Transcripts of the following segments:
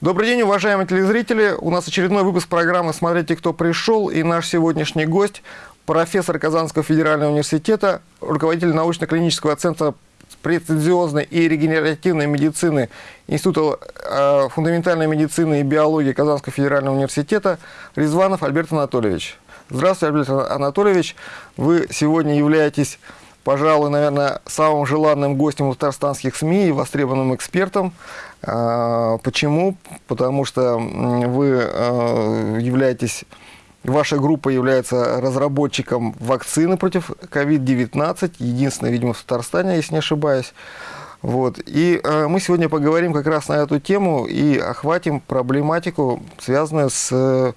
Добрый день, уважаемые телезрители. У нас очередной выпуск программы «Смотрите, кто пришел». И наш сегодняшний гость – профессор Казанского федерального университета, руководитель научно-клинического центра прецизиозной и регенеративной медицины Института э, фундаментальной медицины и биологии Казанского федерального университета Резванов Альберт Анатольевич. Здравствуйте, Альберт Анатольевич. Вы сегодня являетесь, пожалуй, наверное, самым желанным гостем у татарстанских СМИ и востребованным экспертом. Э, почему? Потому что вы э, являетесь Ваша группа является разработчиком вакцины против COVID-19, единственная, видимо, в Татарстане, если не ошибаюсь. Вот. И э, мы сегодня поговорим как раз на эту тему и охватим проблематику, связанную с э,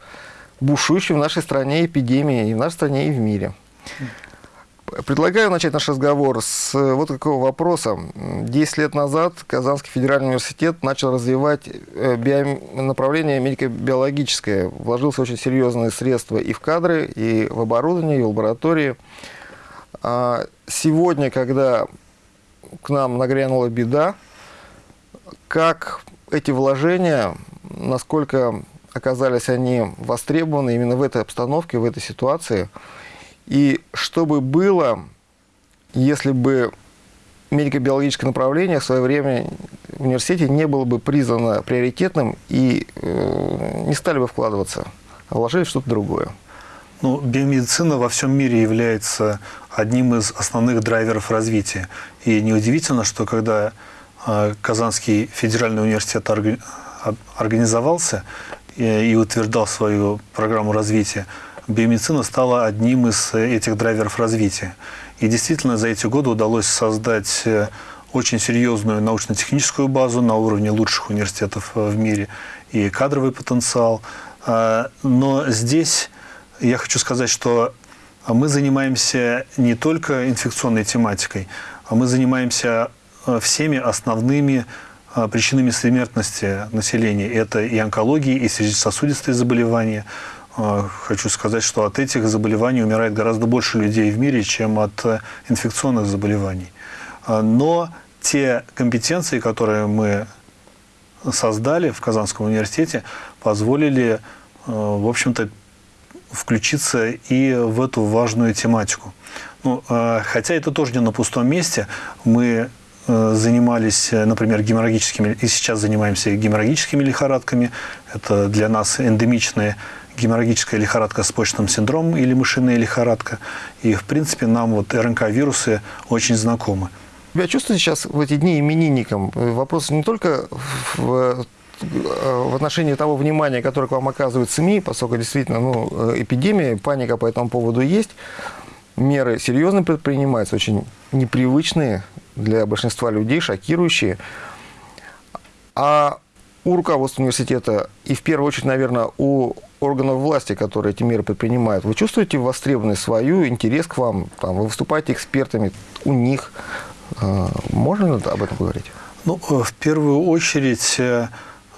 бушующей в нашей стране эпидемией, и в нашей стране, и в мире. Предлагаю начать наш разговор с э, вот какого вопроса. Десять лет назад Казанский федеральный университет начал развивать э, био... направление медико-биологическое. Вложился очень серьезные средства и в кадры, и в оборудование, и в лаборатории. А сегодня, когда к нам нагрянула беда, как эти вложения, насколько оказались они востребованы именно в этой обстановке, в этой ситуации – и что бы было, если бы медико-биологическое направление в свое время в университете не было бы признано приоритетным и э, не стали бы вкладываться, а вложили что-то другое? Ну, биомедицина во всем мире является одним из основных драйверов развития. И неудивительно, что когда э, Казанский федеральный университет организовался и, и утверждал свою программу развития, биомедицина стала одним из э, этих драйверов развития. И действительно за эти годы удалось создать э, очень серьезную научно-техническую базу на уровне лучших университетов э, в мире и кадровый потенциал. Но здесь я хочу сказать, что мы занимаемся не только инфекционной тематикой, а мы занимаемся всеми основными причинами смертности населения. Это и онкология, и сердечно-сосудистые заболевания, хочу сказать, что от этих заболеваний умирает гораздо больше людей в мире, чем от э, инфекционных заболеваний. А, но те компетенции, которые мы создали в Казанском университете, позволили, э, в общем-то, включиться и в эту важную тематику. Ну, а, хотя это тоже не на пустом месте. Мы э, занимались, например, геморрагическими, и сейчас занимаемся геморрагическими лихорадками. Это для нас эндемичные геморрагическая лихорадка с почечным синдромом или мышиная лихорадка. И, в принципе, нам вот РНК-вирусы очень знакомы. Вы чувствуете сейчас в эти дни именинником? Вопрос не только в в отношении того внимания, которое к вам оказывают СМИ, поскольку действительно ну, эпидемия, паника по этому поводу есть, меры серьезно предпринимаются, очень непривычные для большинства людей, шокирующие. А у руководства университета и в первую очередь, наверное, у органов власти, которые эти меры предпринимают, вы чувствуете востребованность свою, интерес к вам, там, вы выступаете экспертами у них. А, можно об этом говорить? Ну, э, в первую очередь, э,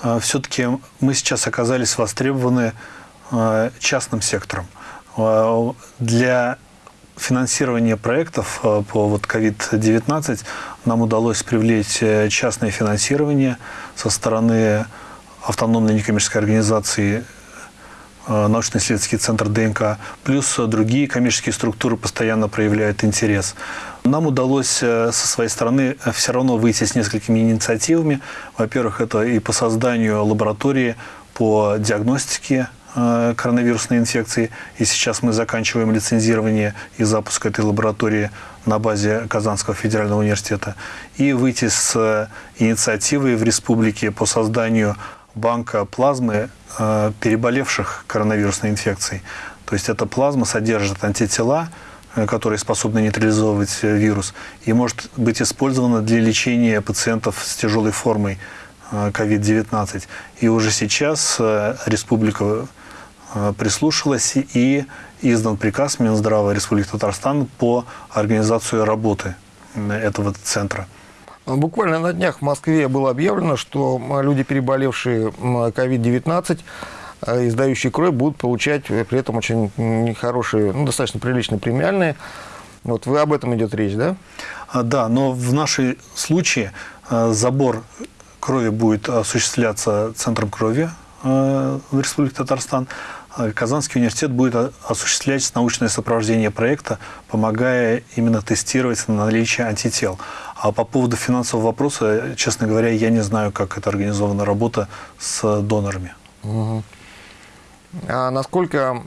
э, все-таки мы сейчас оказались востребованы частным сектором. Для финансирования проектов по вот COVID-19 нам удалось привлечь частное финансирование со стороны автономной некоммерческой организации Э, научно-исследовательский центр ДНК, плюс другие коммерческие структуры постоянно проявляют интерес. Нам удалось э, со своей стороны э, все равно выйти с несколькими инициативами. Во-первых, это и по созданию лаборатории по диагностике коронавирусной инфекции. И сейчас мы заканчиваем лицензирование и запуск этой лаборатории на базе Казанского федерального университета. И выйти с инициативой в республике по созданию банка плазмы Э, переболевших коронавирусной инфекцией. То есть эта плазма содержит антитела, э, которые способны нейтрализовывать э, вирус, и может быть использована для лечения пациентов с тяжелой формой COVID-19. И уже сейчас республика прислушалась и издан приказ Минздрава Республики Татарстан по организации работы этого центра. Буквально на днях в Москве было объявлено, что люди, переболевшие COVID-19, э, издающие кровь, будут получать при этом очень нехорошие, ну, достаточно приличные премиальные. Вот вы об этом идет речь, да? А, да, но в нашем случае э, забор крови будет осуществляться Центром крови в Республике Татарстан. Казанский университет будет осуществлять научное сопровождение проекта, помогая именно тестировать на наличие антител. А по поводу финансового вопроса, честно говоря, я не знаю, как это организована работа с донорами. Угу. А насколько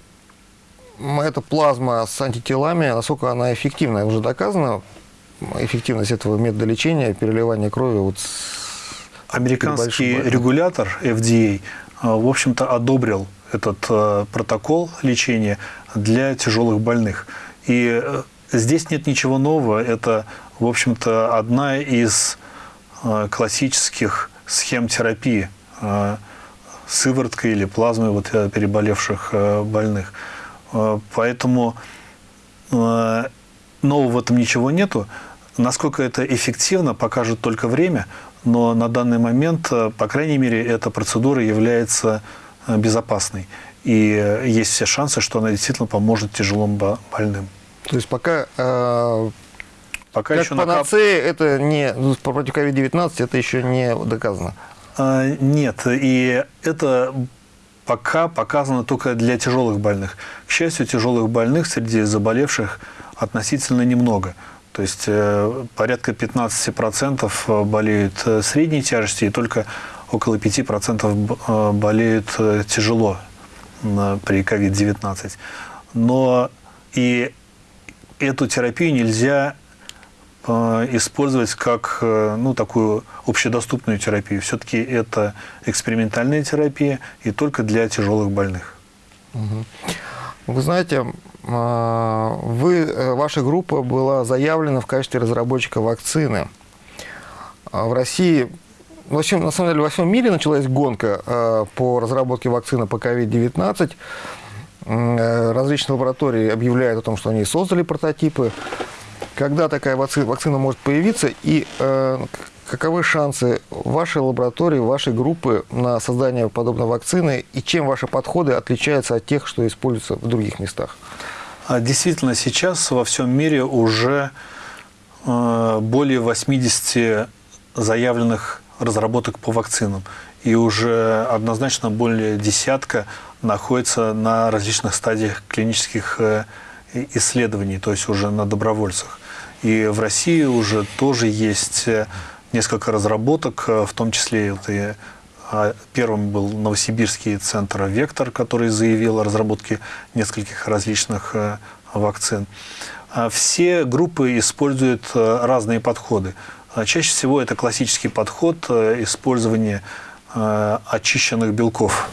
эта плазма с антителами, насколько она эффективна? Уже доказано эффективность этого метода лечения, переливания крови вот Американский регулятор FDA, а, в общем-то, одобрил этот а, протокол лечения для тяжелых больных. И э, здесь нет ничего нового. Это, в общем-то, одна из а, классических схем терапии сывороткой или плазмой вот, э, переболевших э, больных. Э, поэтому нового в этом ничего нету. Насколько это эффективно, покажет только время, но на данный момент, по крайней мере, эта процедура является безопасной. И есть все шансы, что она действительно поможет тяжелым больным. То есть пока, э, пока как еще панацея, накап... это не, ну, против COVID-19 это еще не доказано? А, нет, и это пока показано только для тяжелых больных. К счастью, тяжелых больных среди заболевших относительно немного. То есть э, порядка 15% болеют э, средней тяжести, и только около 5% э, болеют тяжело при COVID-19. Но и эту терапию нельзя Э, использовать как э, ну, такую общедоступную терапию. Все-таки это экспериментальная терапия и только для тяжелых больных. Вы знаете, а, вы, э, ваша группа была заявлена в качестве разработчика вакцины. А в России, вообще, на самом деле, во всем мире началась гонка по разработке вакцины по COVID-19. Различные лаборатории объявляют о том, что они создали прототипы когда такая вакцина может появиться и э, каковы шансы вашей лаборатории, вашей группы на создание подобной вакцины и чем ваши подходы отличаются от тех, что используются в других местах? А действительно, сейчас во всем мире уже э, более 80 заявленных разработок по вакцинам. И уже однозначно более десятка находится на различных стадиях клинических э, исследований, то есть уже на добровольцах. И в России уже тоже есть э, несколько разработок, э, в том числе а, Первым был Новосибирский центр «Вектор», который заявил о разработке нескольких различных вакцин. А все группы используют разные подходы. А чаще всего это классический подход использования очищенных белков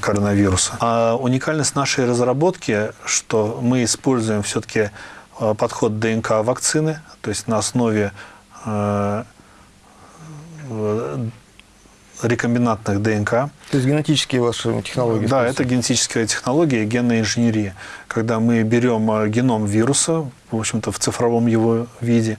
коронавируса. А уникальность нашей разработки, что мы используем все-таки Э, подход ДНК вакцины, то есть на основе э, рекомбинантных ДНК. То есть генетические ваши технологии? Да, это генетическая технология, генная инженерия. Когда мы берем э, геном вируса, в общем-то в цифровом его виде,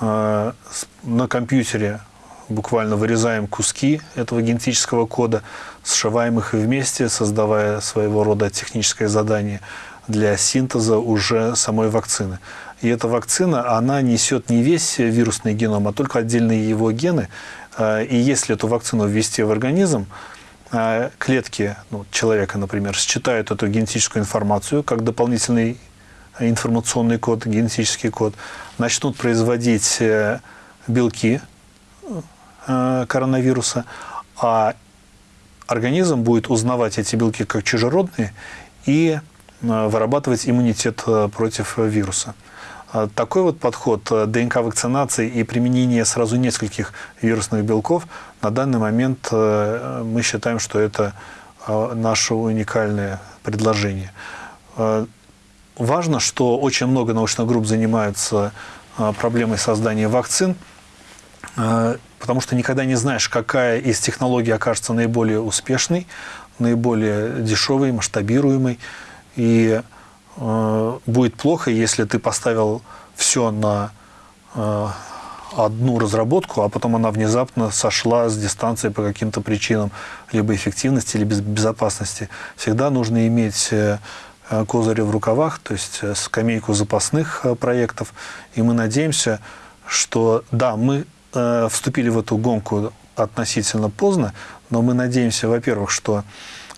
на компьютере буквально вырезаем куски этого генетического кода, сшиваем их вместе, создавая своего рода техническое задание – для синтеза уже самой вакцины. И эта вакцина, она несет не весь вирусный геном, а только отдельные его гены. А, и если эту вакцину ввести в организм, а, клетки ну, человека, например, считают эту генетическую информацию как дополнительный информационный код, генетический код, начнут производить э, белки э, коронавируса, а организм будет узнавать эти белки как чужеродные и Э, вырабатывать иммунитет против вируса. Такой вот подход ДНК-вакцинации и применение сразу нескольких вирусных белков на данный момент мы считаем, что это наше уникальное предложение. Важно, что очень много научных групп занимаются проблемой создания вакцин, потому что никогда не знаешь, какая из технологий окажется наиболее успешной, наиболее дешевой, масштабируемой. И э, будет плохо, если ты поставил все на одну разработку, а потом она внезапно сошла с дистанции по каким-то причинам, либо эффективности, либо безопасности. Всегда нужно иметь э, козыри в рукавах, то есть э, скамейку запасных э, проектов. И мы надеемся, что да, мы э, вступили в эту гонку относительно поздно, но мы надеемся, во-первых, что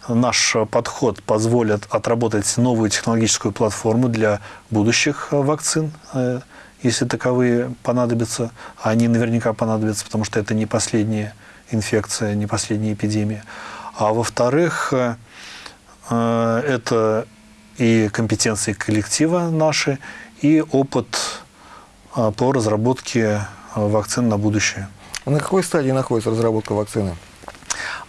наш подход позволит отработать новую технологическую платформу для будущих вакцин, э, если таковые понадобятся. А они наверняка понадобятся, потому что это не последняя инфекция, не последняя эпидемия. А во-вторых, э, это и компетенции коллектива наши, и опыт э, по разработке вакцин на будущее. На какой стадии находится разработка вакцины?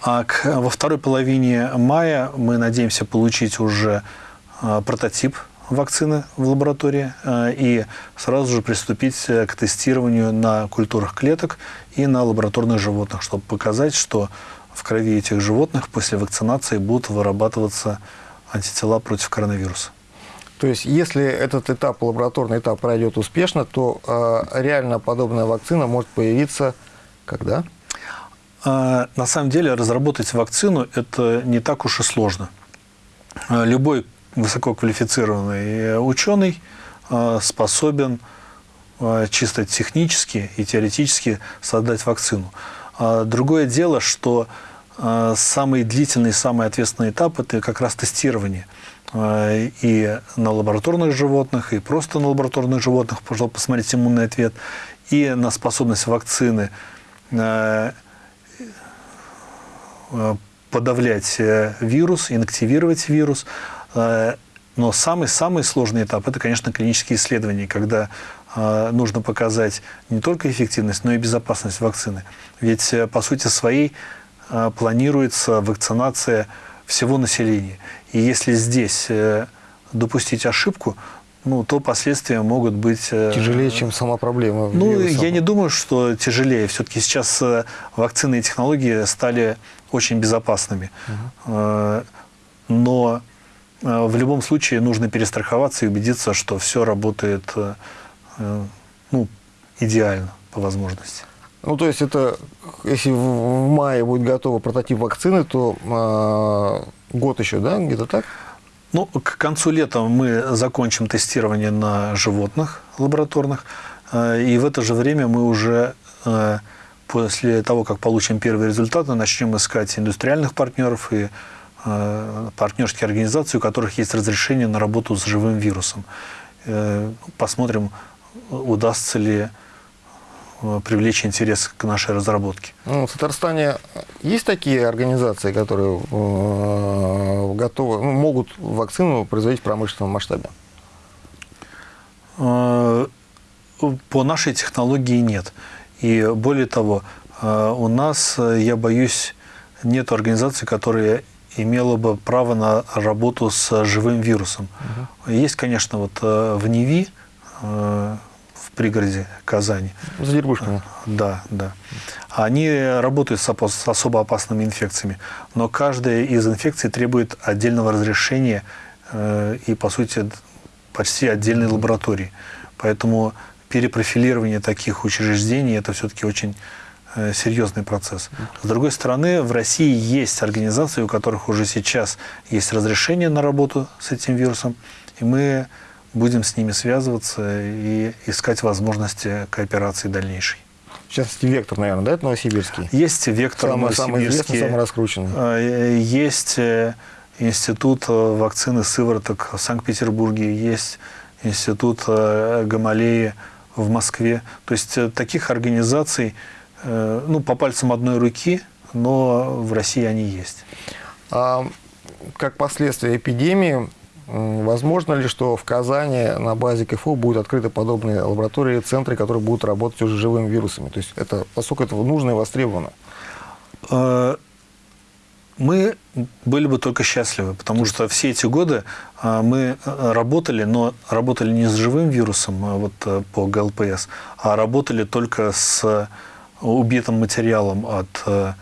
А к, во второй половине мая мы надеемся получить уже э, прототип вакцины в лаборатории э, и сразу же приступить к тестированию на культурах клеток и на лабораторных животных, чтобы показать, что в крови этих животных после вакцинации будут вырабатываться антитела против коронавируса. То есть, если этот этап, лабораторный этап пройдет успешно, то э, реально подобная вакцина может появиться когда? А, на самом деле разработать вакцину – это не так уж и сложно. А, любой высококвалифицированный ученый а, способен чисто технически и теоретически создать вакцину. Другое дело, что самый длительный, самый ответственный этап – это как раз тестирование. И на лабораторных животных, и просто на лабораторных животных, пожалуйста, посмотреть иммунный ответ, и на способность вакцины Э, подавлять э, вирус, инактивировать вирус. Э, но самый-самый сложный этап – это, конечно, клинические исследования, когда нужно показать не только эффективность, но и безопасность вакцины. Ведь, по сути своей, планируется вакцинация всего населения. И если здесь допустить ошибку, ну, то последствия могут быть... Э, тяжелее, чем сама проблема. Ну, вирусом. я не думаю, что тяжелее. Все-таки сейчас э, вакцины и технологии стали очень безопасными. Угу. Но в любом случае нужно перестраховаться и убедиться, что все работает ну, идеально по возможности. Ну, то есть это, если в мае будет готов прототип вакцины, то э, год еще, да, где-то так? Ну, к концу лета мы закончим тестирование на животных лабораторных, э, и в это же время мы уже э, после того, как получим первые результаты, начнем искать индустриальных партнеров и э, партнерские организации, у которых есть разрешение на работу с живым вирусом. Посмотрим, удастся ли Э, привлечь интерес к нашей разработке. Ну, в Татарстане есть такие организации, которые э, готовы, ну, могут вакцину производить в промышленном масштабе? Э, по нашей технологии нет. И более того, э, у нас, я боюсь, нет организации, которая имела бы право на работу с живым вирусом. Угу. Есть, конечно, вот в НИВИ пригороде Казани. За Дербушками. Да, да. Они работают с особо опасными инфекциями, но каждая из инфекций требует отдельного разрешения э, и, по сути, почти отдельной лаборатории. Поэтому перепрофилирование таких учреждений – это все-таки очень э, серьезный процесс. С другой стороны, в России есть организации, у которых уже сейчас есть разрешение на работу с этим вирусом, и мы будем с ними связываться и искать возможности кооперации дальнейшей. Частности, «Вектор», наверное, да, это новосибирский? Есть «Вектор» самый, новосибирский. Самый самый раскрученный. А, есть э, институт э, вакцины сывороток в Санкт-Петербурге, есть институт э, Гамалеи в Москве. То есть таких организаций, ну, по пальцам одной руки, но в России они есть. А, как последствия эпидемии Возможно ли, что в Казани на базе КФУ будут открыты подобные лаборатории, центры, которые будут работать уже живыми вирусами? То есть, это, поскольку это нужно и востребовано. Э, мы были бы только счастливы, потому что все эти годы э, мы э, работали, но работали не с живым вирусом вот, по ГЛПС, а работали только с убитым материалом от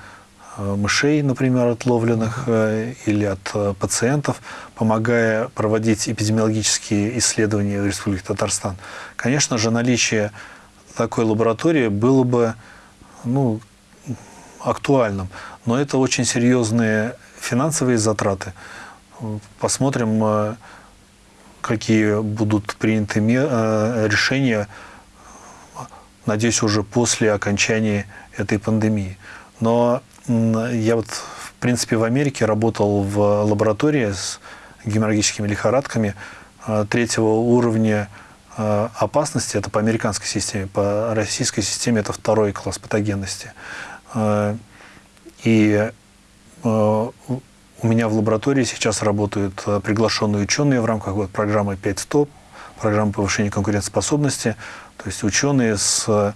мышей, например, отловленных э, или от э, пациентов, помогая проводить эпидемиологические исследования в Республике Татарстан. Конечно же, наличие такой лаборатории было бы ну, актуальным, но это очень серьезные финансовые затраты. Посмотрим, какие будут приняты решения, надеюсь, уже после окончания этой пандемии. Но я вот, в принципе, в Америке работал в лаборатории с геморрагическими лихорадками э, третьего уровня э, опасности, это по американской системе, по российской системе это второй класс патогенности. Э, и у меня в лаборатории сейчас работают приглашенные ученые в рамках вот, программы 5.100, программы повышения конкурентоспособности, то есть ученые с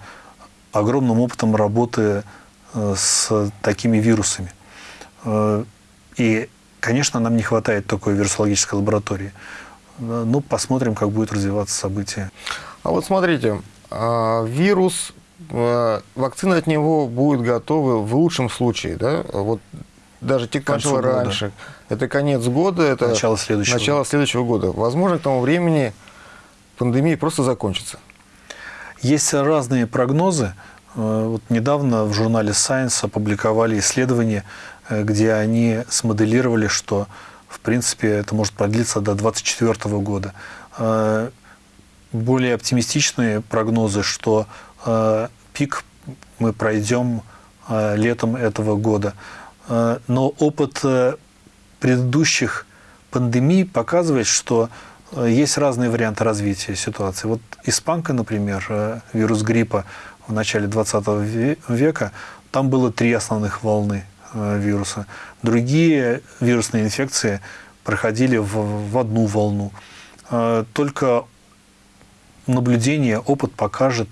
огромным опытом работы с такими вирусами. И Конечно, нам не хватает такой вирусологической лаборатории. Ну, посмотрим, как будет развиваться событие. А вот смотрите, вирус, вакцина от него будет готова в лучшем случае, да? Вот даже те, кто начал раньше. Это конец года, это начало следующего, начало года. следующего года. Возможно, к тому времени пандемия просто закончится. Есть разные прогнозы. Э, вот недавно в журнале Science опубликовали исследование, Э, где они смоделировали, что в принципе это может продлиться до 2024 года. Э, более оптимистичные прогнозы, что пик мы пройдем летом этого года. Но опыт предыдущих пандемий показывает, что есть разные варианты развития ситуации. Вот испанка, например, вирус гриппа в начале 20 века, там было три основных волны Э, вируса. Другие вирусные инфекции проходили в, в одну волну. Э, только наблюдение, опыт покажет,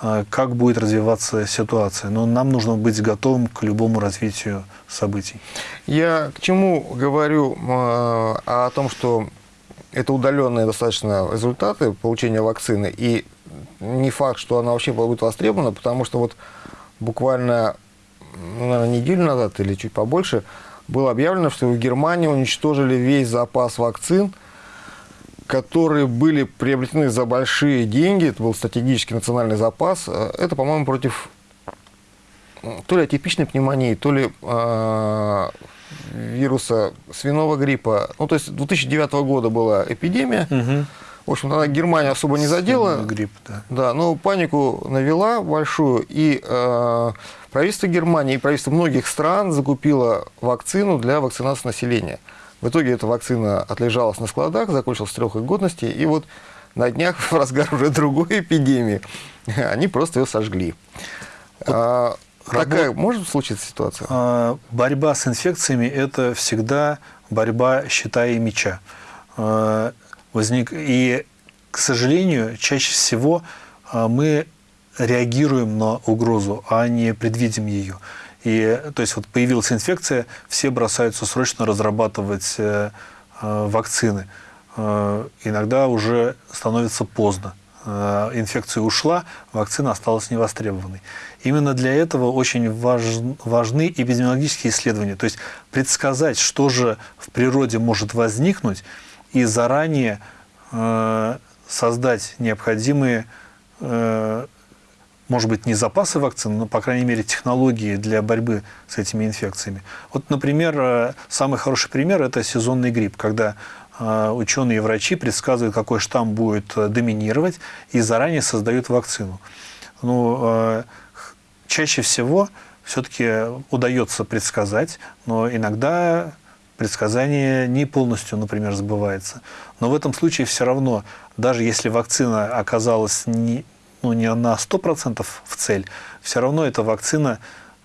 э, как будет развиваться ситуация. Но нам нужно быть готовым к любому развитию событий. Я к чему говорю о том, что это удаленные достаточно результаты получения вакцины, и не факт, что она вообще будет востребована, потому что вот буквально ну, наверное, неделю назад или чуть побольше, было объявлено, что в Германии уничтожили весь запас вакцин, которые были приобретены за большие деньги. Это был стратегический национальный запас. Это, по-моему, против то ли атипичной пневмонии, то ли э, вируса свиного гриппа. Ну, то есть 2009 года была эпидемия. Угу. В общем, она Германия особо не задела. Грипп, да. Да, но панику навела большую. И э, правительство Германии и правительство многих стран закупило вакцину для вакцинации населения. В итоге эта вакцина отлежалась на складах, закончилась срок их годности. И вот на днях, в разгар уже другой эпидемии, они просто ее сожгли. Вот а, такая может случиться ситуация? А, борьба с инфекциями – это всегда борьба щита и меча. А, возник. И, к сожалению, чаще всего а, мы реагируем на угрозу, а не предвидим ее. И, то есть вот появилась инфекция, все бросаются срочно разрабатывать э, э, вакцины. Э, иногда уже становится поздно. Э, инфекция ушла, вакцина осталась невостребованной. Именно для этого очень важ, важны эпидемиологические исследования. То есть предсказать, что же в природе может возникнуть, и заранее э, создать необходимые, э, может быть, не запасы вакцин, но, по крайней мере, технологии для борьбы с этими инфекциями. Вот, например, э, самый хороший пример – это сезонный грипп, когда ученые и врачи предсказывают, какой штамм будет доминировать, и заранее создают вакцину. Ну, чаще всего все-таки удается предсказать, но иногда предсказание не полностью, например, сбывается. Но в этом случае все равно, даже если вакцина оказалась не, ну, не на 100% в цель, все равно эта вакцина,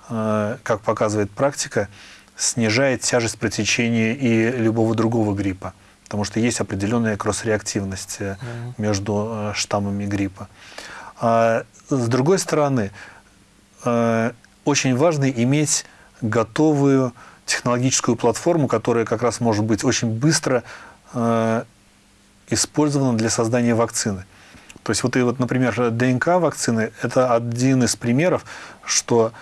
э, как показывает практика, снижает тяжесть протечения и любого другого гриппа. Потому что есть определенная кросс-реактивность mm -hmm. между э, штаммами гриппа. А с другой стороны, очень важно иметь готовую технологическую платформу, которая как раз может быть очень быстро э, использована для создания вакцины. То есть вот, и вот, например, ДНК вакцины – это один из примеров, что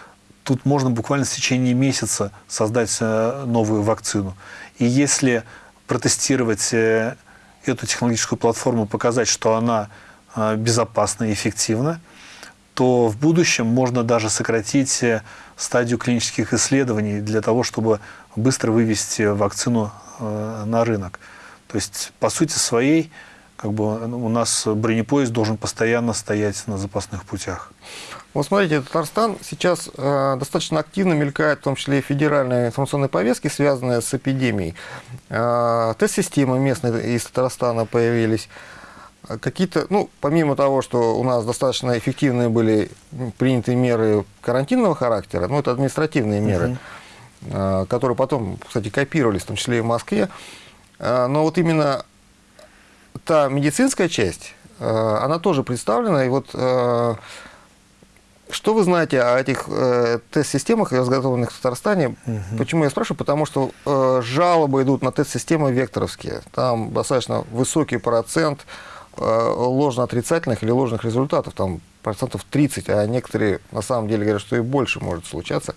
тут можно буквально в течение месяца создать э, новую вакцину. И если протестировать э, эту технологическую платформу, показать, что она э, безопасна и эффективна, то в будущем можно даже сократить э, стадию клинических исследований для того, чтобы быстро вывести вакцину э, на рынок. То есть, по сути своей, как бы у нас бронепоезд должен постоянно стоять на запасных путях. Вот смотрите, Татарстан сейчас э, достаточно активно мелькает, в том числе и федеральные информационные повестки, связанные с эпидемией. Э, тест-системы местные из Татарстана появились. Какие-то, ну, помимо того, что у нас достаточно эффективные были приняты меры карантинного характера, ну, это административные меры, uh -huh. которые потом, кстати, копировались, в том числе и в Москве, э, но вот именно та медицинская часть, она тоже представлена, и вот что вы знаете о этих э, тест-системах, разготовленных в Татарстане? Угу. Почему я спрашиваю? Потому что э, жалобы идут на тест-системы векторовские. Там достаточно высокий процент ложно-отрицательных или ложных результатов. Там процентов 30, а некоторые на самом деле говорят, что и больше может случаться.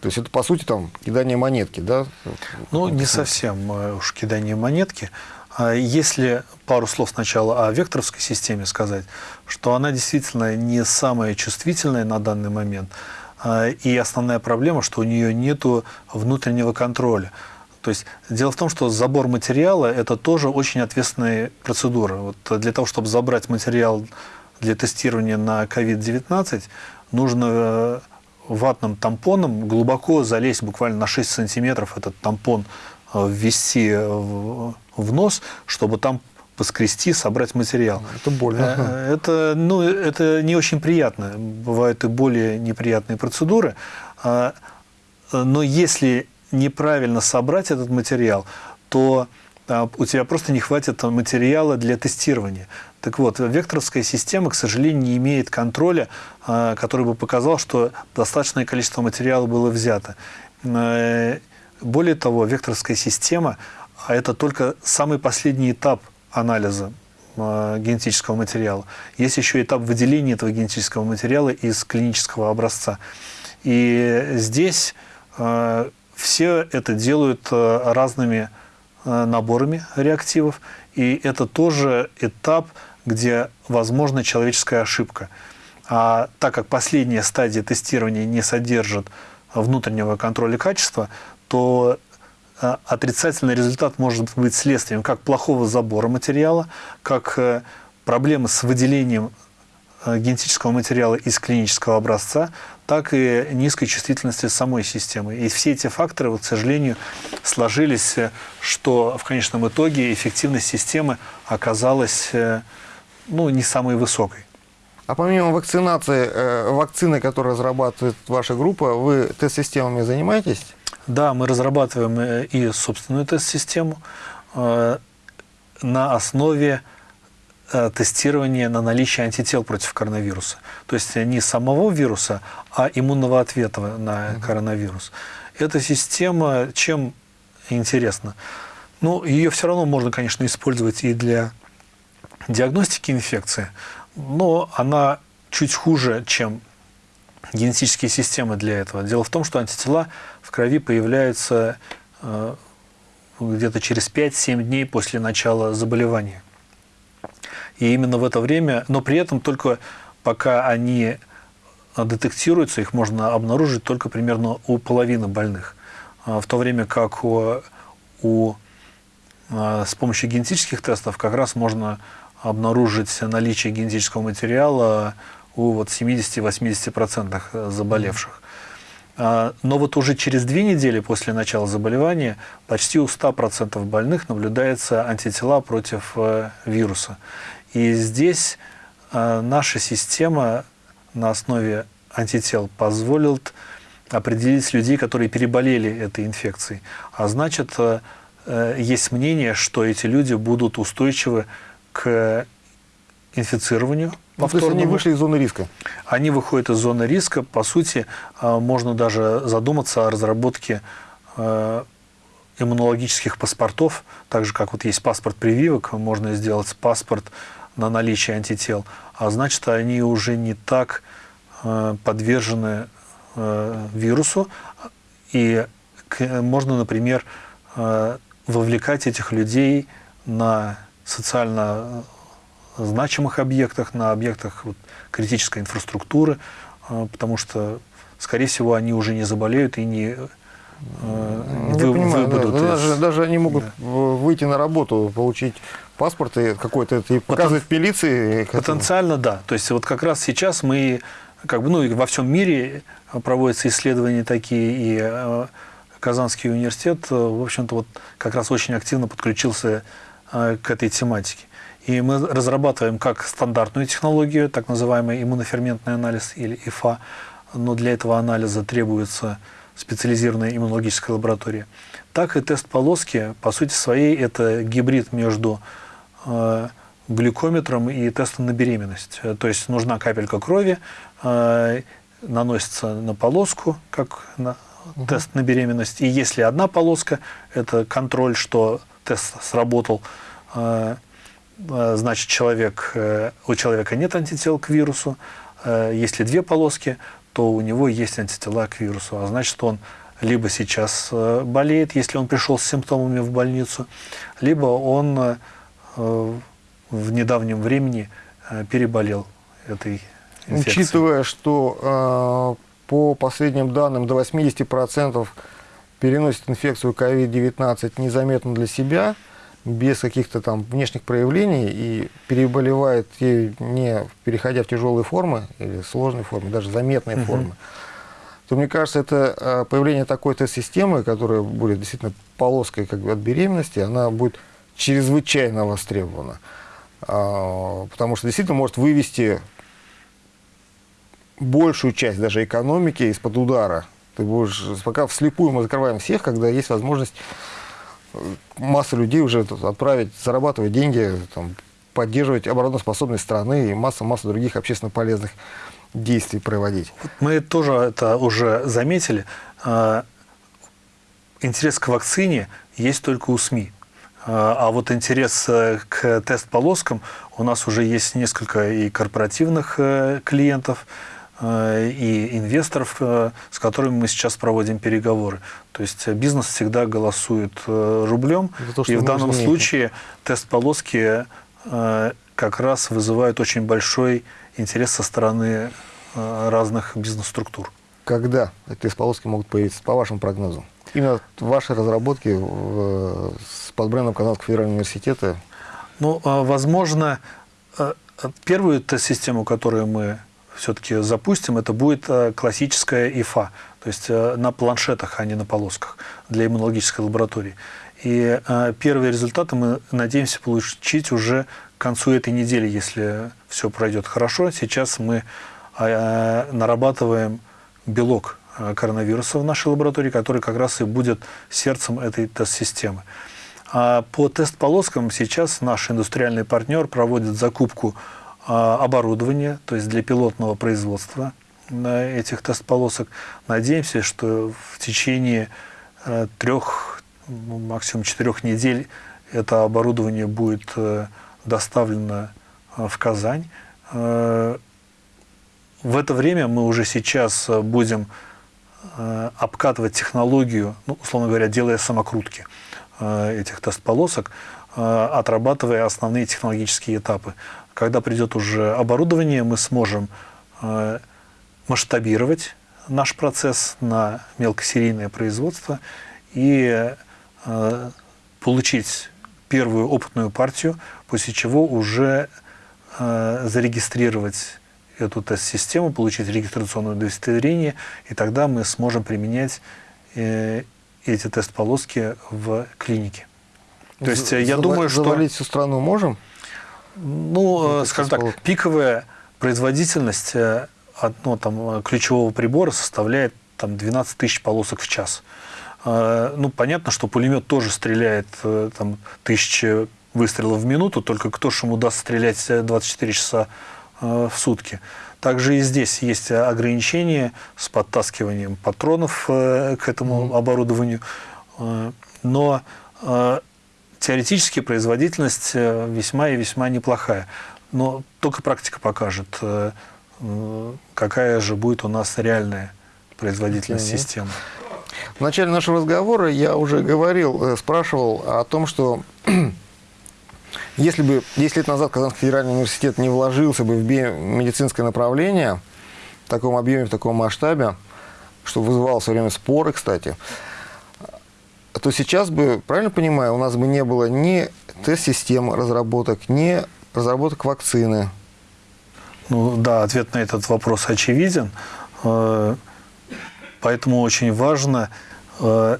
То есть это, по сути, там кидание монетки, да? Ну, не совсем э, уж кидание монетки. А если пару слов сначала о векторовской системе сказать, что она действительно не самая чувствительная на данный момент, а, и основная проблема, что у нее нет внутреннего контроля. То есть дело в том, что забор материала – это тоже очень ответственная процедура. Вот для того, чтобы забрать материал для тестирования на COVID-19, нужно э, ватным тампоном глубоко залезть буквально на 6 сантиметров этот тампон Э, ввести в, в нос, чтобы там поскрести, собрать материал. Это больно. Э, это, ну, это не очень приятно. Бывают и более неприятные процедуры. А, но если неправильно собрать этот материал, то а, у тебя просто не хватит материала для тестирования. Так вот, векторовская система, к сожалению, не имеет контроля, а, который бы показал, что достаточное количество материала было взято. Э, более того, векторская система а – это только самый последний этап анализа генетического материала. Есть еще этап выделения этого генетического материала из клинического образца. И здесь все это делают э, разными э, наборами реактивов, и это тоже этап, где возможна человеческая ошибка. А так как последняя стадия тестирования не содержит внутреннего контроля качества, то э, отрицательный результат может быть следствием как плохого забора материала, как проблемы с выделением генетического материала из клинического образца, так и низкой чувствительности самой системы. И все эти факторы, вот, к сожалению, сложились, что в конечном итоге эффективность системы оказалась ну, не самой высокой. А помимо вакцинации, вакцины, которые разрабатывает ваша группа, вы тест-системами занимаетесь? Да, мы разрабатываем э, и собственную тест-систему э, на основе э, тестирования на наличие антител против коронавируса. То есть не самого вируса, а иммунного ответа на коронавирус. Эта система чем интересна? Ну, ее все равно можно, конечно, использовать и для диагностики инфекции, но она чуть хуже, чем генетические системы для этого. Дело в том, что антитела в крови появляются э, где-то через 5-7 дней после начала заболевания. И именно в это время, но при этом только пока они детектируются, их можно обнаружить только примерно у половины больных. А в то время как у, у, э, с помощью генетических тестов как раз можно обнаружить наличие генетического материала у вот 70-80% заболевших. А, но вот уже через две недели после начала заболевания почти у 100% больных наблюдается антитела против э, вируса. И здесь э, наша система на основе антител позволит определить людей, которые переболели этой инфекцией. А значит, э, есть мнение, что эти люди будут устойчивы к инфицированию ну, то есть они вышли из зоны риска? Они выходят из зоны риска. По сути, можно даже задуматься о разработке иммунологических паспортов, так же, как вот есть паспорт прививок, можно сделать паспорт на наличие антител, а значит, они уже не так а, подвержены вирусу, и можно, например, вовлекать этих людей на социально значимых объектах, на объектах вот, критической инфраструктуры, потому что, скорее всего, они уже не заболеют и не э, вы, понимаю, выбудут. Да, из... даже, даже они могут да. выйти на работу, получить паспорт и какой-то и показывать Потен... милиции. Потенциально, да. То есть вот как раз сейчас мы как бы, ну, и во всем мире проводятся исследования такие, и э, Казанский университет, э, в общем-то, вот как раз очень активно подключился э, к этой тематике. И мы разрабатываем как стандартную технологию, так называемый иммуноферментный анализ или ИФА, но для этого анализа требуется специализированная иммунологическая лаборатория, так и тест полоски, по сути своей, это гибрид между э, глюкометром и тестом на беременность. То есть нужна капелька крови, э, наносится на полоску, как на угу. тест на беременность. И если одна полоска, это контроль, что тест сработал, э, э, значит, человек, э, у человека нет антител к вирусу. Если две полоски, то у него есть антитела к вирусу, а значит, он либо сейчас болеет, если он пришел с симптомами в больницу, либо он в недавнем времени переболел этой инфекцией. Учитывая, что по последним данным, до 80% переносит инфекцию COVID-19 незаметно для себя, без каких-то там внешних проявлений и переболевает не переходя в тяжелые формы или сложные формы, даже заметные угу. формы, то мне кажется, это появление такой тест-системы, которая будет действительно полоской как бы, от беременности, она будет чрезвычайно востребована. А, потому что действительно может вывести большую часть даже экономики из-под удара. Ты будешь, пока вслепую мы закрываем всех, когда есть возможность э, масса людей уже отправить, зарабатывать деньги, там, поддерживать обороноспособность страны и масса-масса других общественно полезных действий проводить. Мы тоже это уже заметили. А, интерес к вакцине есть только у СМИ. А, а вот интерес э, к тест-полоскам у нас уже есть несколько и корпоративных э, клиентов, Э, и инвесторов, с которыми мы сейчас проводим переговоры. То есть бизнес всегда голосует рублем, то, и в данном случае тест полоски как раз вызывает очень большой интерес со стороны разных бизнес-структур. Когда эти тест полоски могут появиться, по вашим прогнозам? Именно ваши разработки с под брендом Казанского федерального университета? Ну, возможно, первую тест-систему, которую мы все-таки запустим, это будет э, классическая ИФА, то есть э, на планшетах, а не на полосках для иммунологической лаборатории. И э, первые результаты мы надеемся получить уже к концу этой недели, если все пройдет хорошо. Сейчас мы нарабатываем белок коронавируса в нашей лаборатории, который как раз и будет сердцем этой тест-системы. А по тест-полоскам сейчас наш индустриальный партнер проводит закупку а, оборудование, то есть для пилотного производства этих тест-полосок. Надеемся, что в течение э, трех, ну, максимум четырех недель это оборудование будет э, доставлено э, в Казань. В это время мы уже сейчас будем обкатывать технологию, ну, условно говоря, делая самокрутки этих тест-полосок, отрабатывая основные технологические этапы. Когда придет уже оборудование, мы сможем э, масштабировать наш процесс на мелкосерийное производство и э, получить первую опытную партию, после чего уже э, зарегистрировать эту тест-систему, получить регистрационное удостоверение, и тогда мы сможем применять эти тест-полоски в клинике. То есть я думаю, что... Завалить всю страну можем? Ну, ну скажем так, пиковая производительность э, одного там, ключевого прибора составляет там, 12 тысяч полосок в час. Э, ну, понятно, что пулемет тоже стреляет э, там, тысячи выстрелов в минуту, только кто же ему даст стрелять 24 часа в сутки. Также и здесь есть ограничения с подтаскиванием патронов к этому оборудованию. Но теоретически производительность э, весьма и весьма неплохая. Но только практика покажет, э, какая же будет у нас реальная производительность mm системы. В начале нашего разговора я уже говорил, э, спрашивал о том, что если бы 10 лет назад Казанский федеральный университет не вложился бы в биомедицинское направление в таком объеме, в таком масштабе, что вызывало все время споры, кстати, то сейчас бы, правильно понимаю, у нас бы не было ни тест-систем разработок, ни разработок вакцины. Ну да, ответ на этот вопрос очевиден. Э, поэтому очень важно э,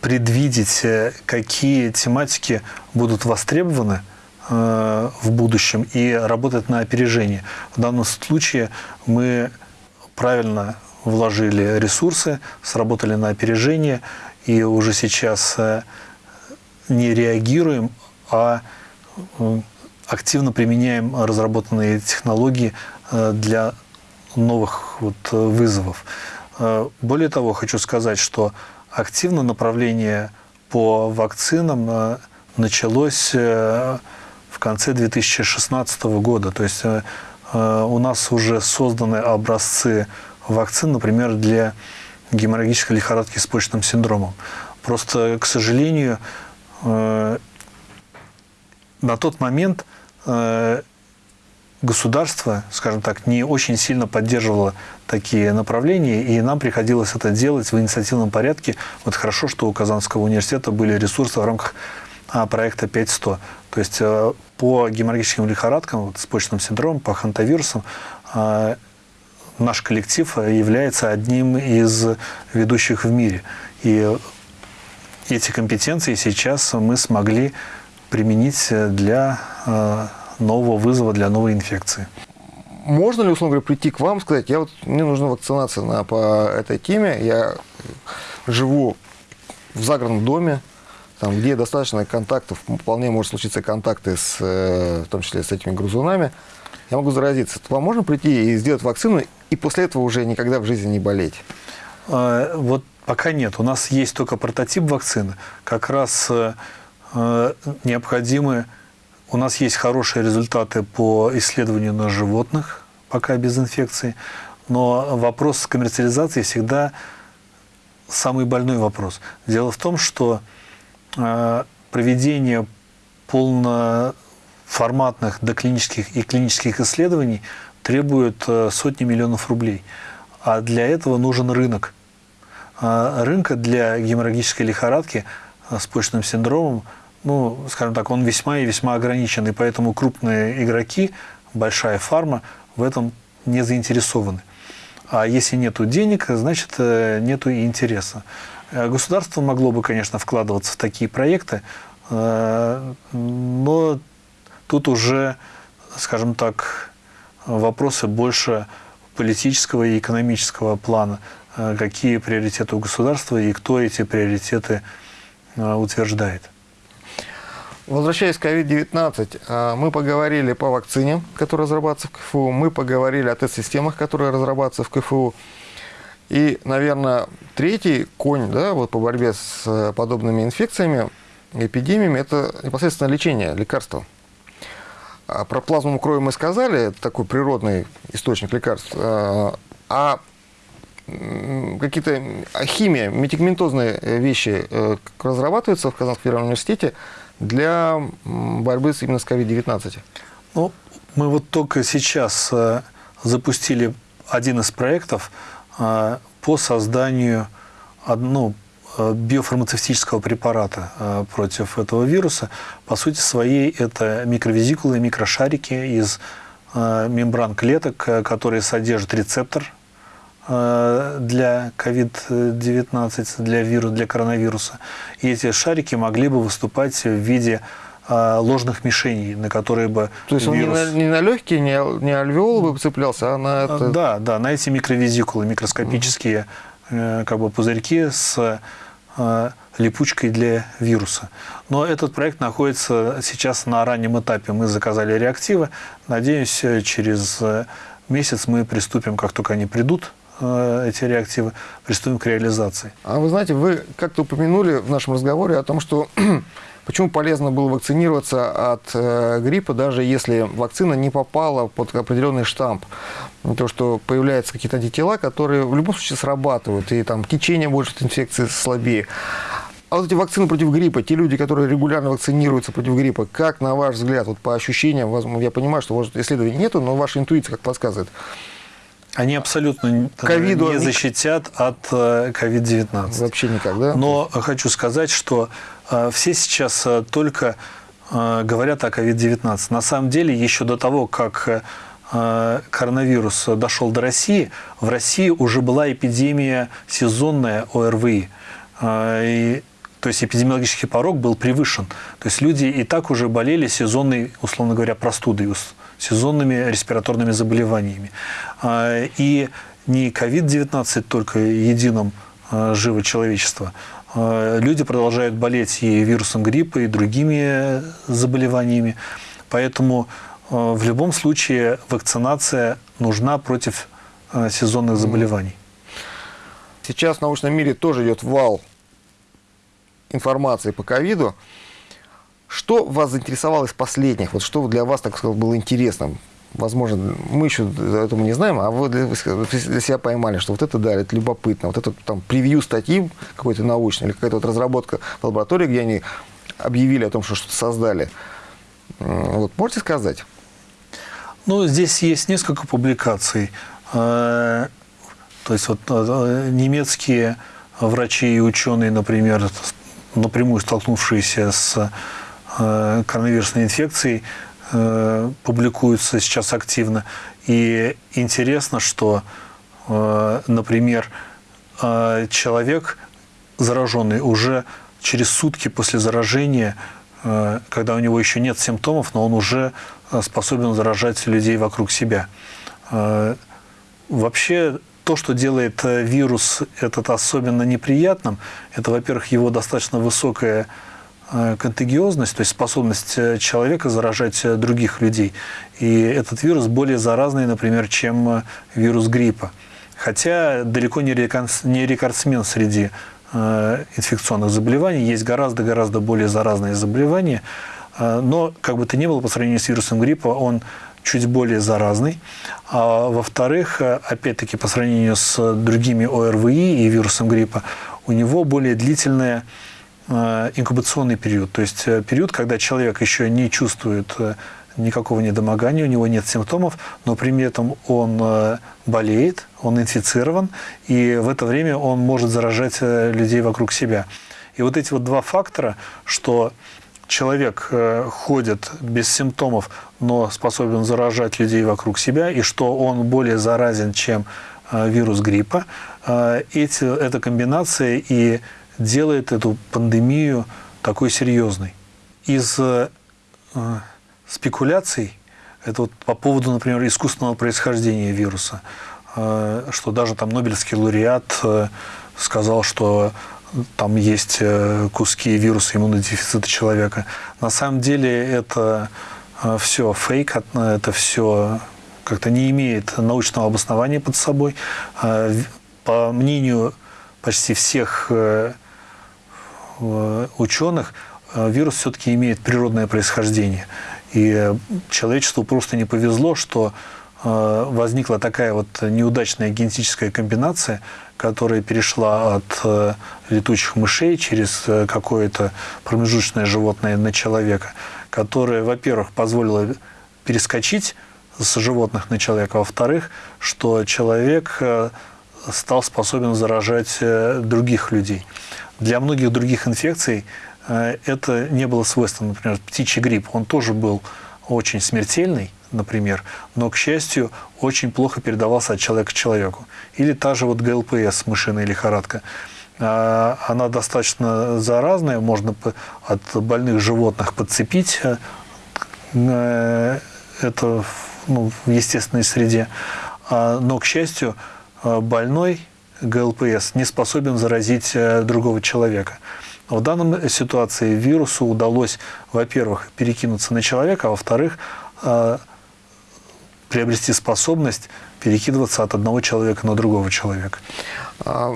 предвидеть, э, какие тематики будут востребованы в будущем и работать на опережение. В данном случае мы правильно вложили ресурсы, сработали на опережение и уже сейчас не реагируем, а активно применяем разработанные технологии э, для новых вот э, вызовов. Э, более того, хочу сказать, что активно направление по вакцинам началось в конце 2016 года. То есть у нас уже созданы образцы вакцин, например, для геморрагической лихорадки с почечным синдромом. Просто, к сожалению, на тот момент Э, государство, скажем так, не очень сильно поддерживало такие направления, и нам приходилось это делать в инициативном порядке. Вот хорошо, что у Казанского университета были ресурсы в рамках а, проекта 5100. То есть э, по геморрагическим лихорадкам, вот, с почечным синдромом, по хантавирусам, э, наш коллектив является одним из ведущих в мире. И эти компетенции сейчас мы смогли применить для э, нового вызова, для новой инфекции. Можно ли, условно говоря, прийти к вам и сказать, я вот, мне нужна вакцинация на, по этой теме, я живу в загородном доме, там, где достаточно контактов, вполне может случиться контакты, с, э, в том числе с этими грузунами, я могу заразиться. То вам можно прийти и сделать вакцину, и после этого уже никогда в жизни не болеть? А, вот пока нет. У нас есть только прототип вакцины. Как раз э, Э, необходимы, у нас есть хорошие результаты по исследованию на животных, пока без инфекции, но вопрос коммерциализации всегда самый больной вопрос. Дело в том, что проведение полноформатных доклинических и клинических исследований требует э, сотни миллионов рублей. А для этого нужен рынок. Рынка для геморрагической лихорадки с почечным синдромом ну, скажем так, он весьма и весьма ограничен, и поэтому крупные игроки, большая фарма в этом не заинтересованы. А если нет денег, значит, э, нет и интереса. Э, государство могло бы, конечно, вкладываться в такие проекты, э, но тут уже, скажем так, вопросы больше политического и экономического плана. Какие приоритеты у государства и кто эти приоритеты утверждает. Возвращаясь к COVID-19, а, мы поговорили по вакцине, которая разрабатывается в КФУ, мы поговорили о тест-системах, которые разрабатываются в КФУ. И, наверное, третий конь да, вот по борьбе с э, подобными инфекциями, эпидемиями, это непосредственно лечение, лекарства. А про плазму крови мы сказали, это такой природный источник лекарств. А, а какие-то химия, медикаментозные вещи э, разрабатываются в Казанском федеральном университете – для борьбы именно с COVID-19? Ну, мы вот только сейчас э, запустили один из проектов э, по созданию ну, э, биофармацевтического препарата против этого вируса. По сути своей это микровизикулы, микрошарики из мембран клеток, которые содержат рецептор для COVID-19, для, вирус, для коронавируса. И эти шарики могли бы выступать в виде ложных мишеней, на которые бы То есть вирус... он не на, не на легкие, не, не альвеолы бы цеплялся, а на это... Да, да, на эти микровизикулы, микроскопические угу. как бы пузырьки с липучкой для вируса. Но этот проект находится сейчас на раннем этапе. Мы заказали реактивы. Надеюсь, через месяц мы приступим, как только они придут, Э, эти реактивы, приступим к реализации. А вы знаете, вы как-то упомянули в нашем разговоре о том, что почему полезно было вакцинироваться от э, гриппа, даже если вакцина не попала под определенный штамп. То, что появляются какие-то антитела, которые в любом случае срабатывают, и там течение больше от инфекции слабее. А вот эти вакцины против гриппа, те люди, которые регулярно вакцинируются против гриппа, как, на ваш взгляд, вот по ощущениям, я понимаю, что может, исследований нету, но ваша интуиция как подсказывает, они абсолютно COVID не защитят от COVID-19. Э, Вообще никак, да? Но хочу сказать, что э, все сейчас э, только говорят о COVID-19. На самом деле, еще до того, как э, коронавирус дошел до России, в России уже была эпидемия сезонная ОРВИ. Э, и, то есть эпидемиологический порог был превышен. То есть люди и так уже болели сезонной, условно говоря, простудой, сезонными респираторными заболеваниями. И не COVID-19 только единым живо человечество, люди продолжают болеть и вирусом гриппа, и другими заболеваниями. Поэтому в любом случае вакцинация нужна против сезонных заболеваний. Сейчас в научном мире тоже идет вал информации по ковиду. Что вас заинтересовало из последних? Вот что для вас, так сказать, было интересным? Возможно, мы еще этого не знаем, а вы для, для себя поймали, что вот это да, это любопытно, вот это там превью статьи какой-то научной или какая-то вот разработка в лаборатории, где они объявили о том, что что-то создали. Вот, можете сказать? Ну, здесь есть несколько публикаций. Э, то есть вот э, немецкие врачи и ученые, например, напрямую столкнувшиеся с коронавирусной инфекцией, публикуются сейчас активно. И интересно, что, например, человек зараженный уже через сутки после заражения Э, когда у него еще нет симптомов, но он уже э, способен заражать людей вокруг себя. Э, вообще, то, что делает вирус этот особенно неприятным, это, во-первых, его достаточно высокая контагиозность, то есть способность человека заражать других людей. И этот вирус более заразный, например, чем вирус гриппа. Хотя далеко не рекордсмен среди Э, инфекционных заболеваний. Есть гораздо-гораздо более заразные заболевания. Э, но, как бы то ни было, по сравнению с вирусом гриппа, он чуть более заразный. А во-вторых, э, опять-таки, по сравнению с другими ОРВИ и вирусом гриппа, у него более длительная инкубационный период, то есть период, когда человек еще не чувствует никакого недомогания, у него нет симптомов, но при этом он э, болеет, он инфицирован, и в это время он может заражать э, людей вокруг себя. И вот эти вот два фактора, что человек э, ходит без симптомов, но способен заражать людей вокруг себя, и что он более заразен, чем вирус гриппа, эти, эта комбинация и делает эту пандемию такой серьезной. Из спекуляций, это вот по поводу, например, искусственного происхождения вируса, э, что даже там Нобелевский лауреат э, сказал, что там есть э, куски вируса иммунодефицита человека. На самом деле это все фейк, это все как-то не имеет научного обоснования под собой. По мнению почти всех ученых, вирус все-таки имеет природное происхождение. И человечеству просто не повезло, что э, возникла такая вот неудачная генетическая комбинация, которая перешла от э, летучих мышей через э, какое-то промежуточное животное на человека, которая, во-первых, позволила перескочить с животных на человека, во-вторых, что человек стал способен заражать других людей. Для многих других инфекций Э, это не было свойственно. Например, птичий грипп, он тоже был очень смертельный, например, но, к счастью, очень плохо передавался от человека к человеку. Или та же вот ГЛПС, мышиная лихорадка. А, она достаточно заразная, можно от больных животных подцепить э, это ну, в естественной среде. А, но, к счастью, э, больной ГЛПС не способен заразить другого человека. В данной ситуации вирусу удалось, во-первых, перекинуться на человека, а во-вторых, э, приобрести способность перекидываться от одного человека на другого человека. А,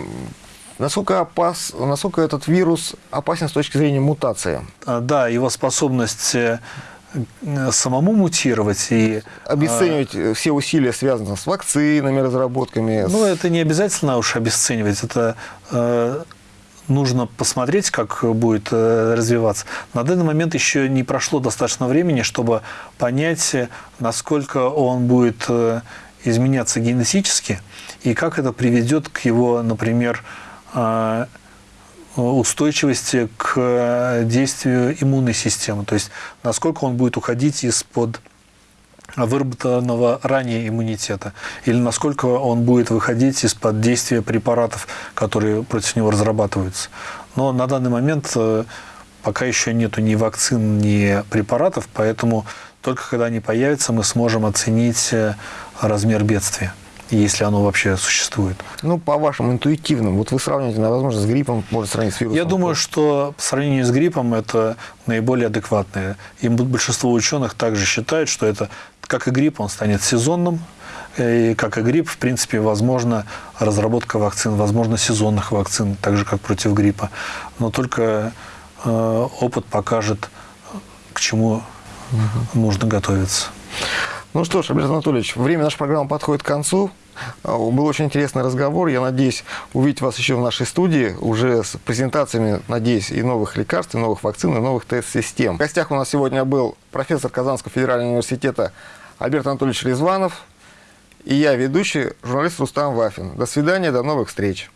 насколько, опас, насколько этот вирус опасен с точки зрения мутации? А, да, его способность э, самому мутировать и... Обесценивать а, все усилия, связанные с вакцинами, разработками. Ну, это не обязательно уж обесценивать. Это э, нужно посмотреть, как будет э, развиваться. На данный момент еще не прошло достаточно времени, чтобы понять, насколько он будет э, изменяться генетически и как это приведет к его, например, э, устойчивости к действию иммунной системы. То есть насколько он будет уходить из-под выработанного ранее иммунитета, или насколько он будет выходить из-под действия препаратов, которые против него разрабатываются. Но на данный момент э, пока еще нету ни вакцин, ни препаратов, поэтому только когда они появятся, мы сможем оценить э, размер бедствия если оно вообще существует. Ну, по вашим интуитивным, вот вы сравниваете, возможно, с гриппом, может сравнить с вирусом. Я думаю, что по сравнению с гриппом это наиболее адекватное. И большинство ученых также считают, что это, как и грипп, он станет сезонным, и как и грипп, в принципе, возможно разработка вакцин, возможно сезонных вакцин, так же, как против гриппа. Но только э, опыт покажет, к чему угу. нужно готовиться. Ну что ж, Альберт Анатольевич, время нашей программы подходит к концу. А, был очень интересный разговор. Я надеюсь увидеть вас еще в нашей студии, уже с презентациями, надеюсь, и новых лекарств, и новых вакцин, и новых тест-систем. В гостях у нас сегодня был профессор Казанского федерального университета Альберт Анатольевич Резванов и я, ведущий, журналист Рустам Вафин. До свидания, до новых встреч.